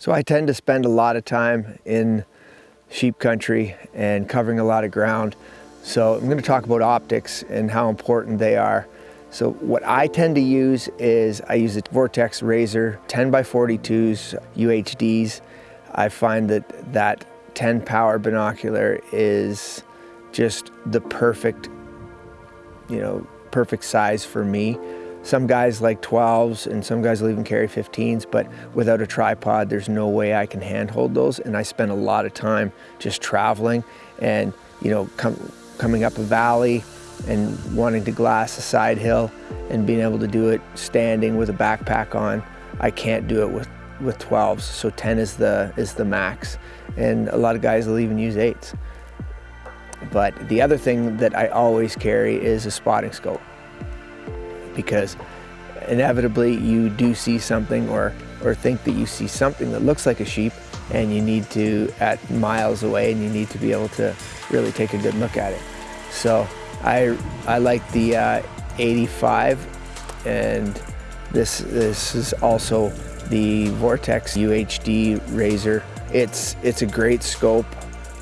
So I tend to spend a lot of time in sheep country and covering a lot of ground. So I'm going to talk about optics and how important they are. So what I tend to use is I use a Vortex Razor 10 by 42s UHDs. I find that that 10 power binocular is just the perfect, you know, perfect size for me. Some guys like 12s and some guys will even carry 15s, but without a tripod, there's no way I can handhold those. And I spend a lot of time just traveling and, you know, com coming up a valley and wanting to glass a side hill and being able to do it standing with a backpack on. I can't do it with, with 12s, so 10 is the, is the max. And a lot of guys will even use 8s. But the other thing that I always carry is a spotting scope because inevitably you do see something or, or think that you see something that looks like a sheep and you need to, at miles away, and you need to be able to really take a good look at it. So I, I like the uh, 85 and this, this is also the Vortex UHD Razor. It's, it's a great scope.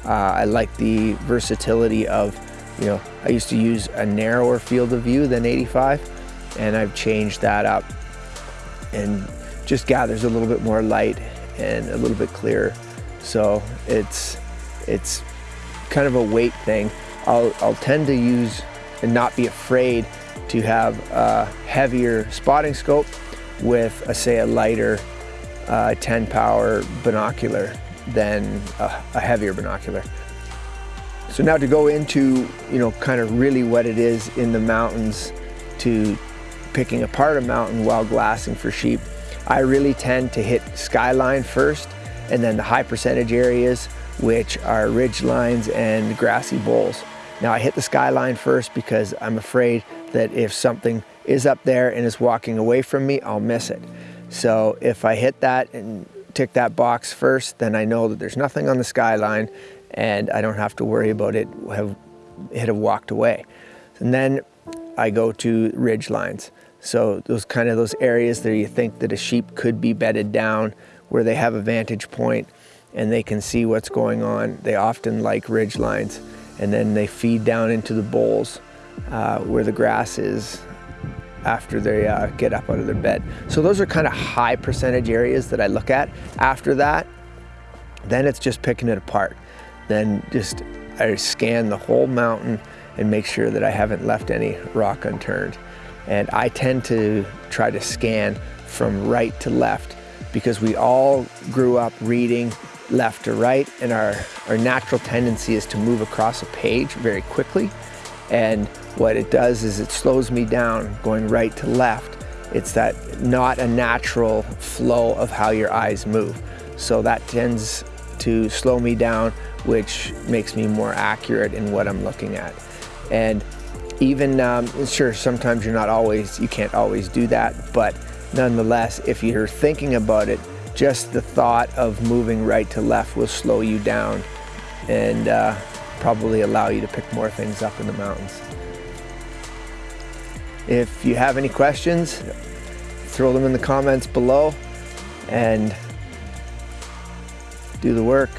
Uh, I like the versatility of, you know, I used to use a narrower field of view than 85 and I've changed that up and just gathers a little bit more light and a little bit clearer. So it's, it's kind of a weight thing. I'll, I'll tend to use and not be afraid to have a heavier spotting scope with, a, say, a lighter uh, 10 power binocular than a, a heavier binocular. So now to go into, you know, kind of really what it is in the mountains to picking apart a mountain while glassing for sheep, I really tend to hit skyline first and then the high percentage areas which are ridge lines and grassy bowls. Now I hit the skyline first because I'm afraid that if something is up there and is walking away from me, I'll miss it. So if I hit that and tick that box first, then I know that there's nothing on the skyline and I don't have to worry about it have, it have walked away. And then I go to ridge lines. So those kind of those areas that you think that a sheep could be bedded down where they have a vantage point and they can see what's going on. They often like ridge lines and then they feed down into the bowls uh, where the grass is after they uh, get up out of their bed. So those are kind of high percentage areas that I look at. After that, then it's just picking it apart. Then just I scan the whole mountain and make sure that I haven't left any rock unturned. And I tend to try to scan from right to left because we all grew up reading left to right and our, our natural tendency is to move across a page very quickly. And what it does is it slows me down going right to left. It's that not a natural flow of how your eyes move. So that tends to slow me down, which makes me more accurate in what I'm looking at. And even, um, sure, sometimes you're not always, you can't always do that, but nonetheless, if you're thinking about it, just the thought of moving right to left will slow you down and uh, probably allow you to pick more things up in the mountains. If you have any questions, throw them in the comments below and do the work.